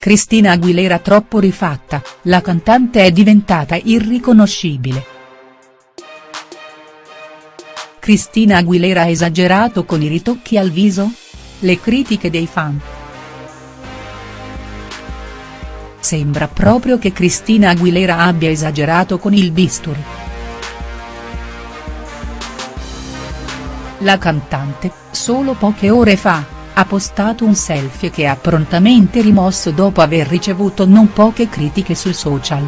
Cristina Aguilera troppo rifatta, la cantante è diventata irriconoscibile. Cristina Aguilera ha esagerato con i ritocchi al viso? Le critiche dei fan. Sembra proprio che Cristina Aguilera abbia esagerato con il bisturi. La cantante, solo poche ore fa, ha postato un selfie che ha prontamente rimosso dopo aver ricevuto non poche critiche sui social.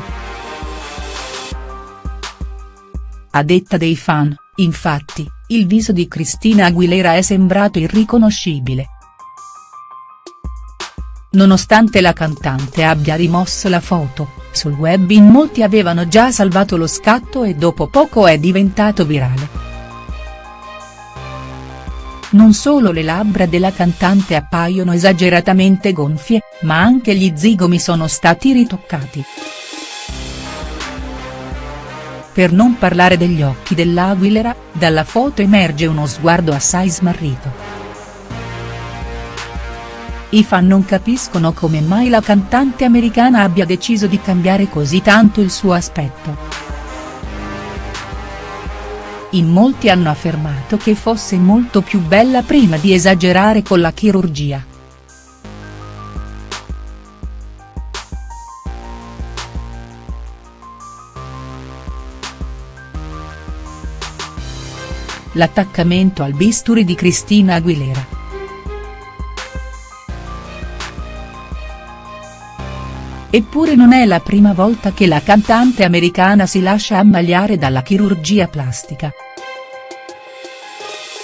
A detta dei fan, infatti, il viso di Cristina Aguilera è sembrato irriconoscibile. Nonostante la cantante abbia rimosso la foto, sul web in molti avevano già salvato lo scatto e dopo poco è diventato virale. Non solo le labbra della cantante appaiono esageratamente gonfie, ma anche gli zigomi sono stati ritoccati. Per non parlare degli occhi dell'Aguilera, dalla foto emerge uno sguardo assai smarrito. I fan non capiscono come mai la cantante americana abbia deciso di cambiare così tanto il suo aspetto. In molti hanno affermato che fosse molto più bella prima di esagerare con la chirurgia. L'attaccamento al bisturi di Cristina Aguilera. Eppure non è la prima volta che la cantante americana si lascia ammaliare dalla chirurgia plastica.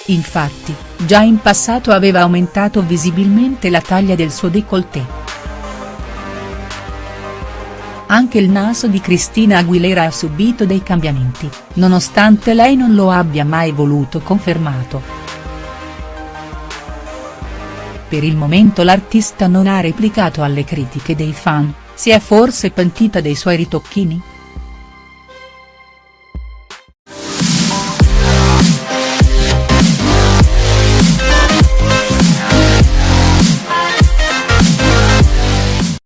Infatti, già in passato aveva aumentato visibilmente la taglia del suo décolleté. Anche il naso di Cristina Aguilera ha subito dei cambiamenti, nonostante lei non lo abbia mai voluto confermato. Per il momento l'artista non ha replicato alle critiche dei fan, si è forse pentita dei suoi ritocchini?.